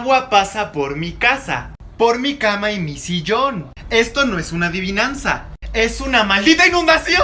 agua pasa por mi casa, por mi cama y mi sillón. Esto no es una adivinanza, es una maldita inundación.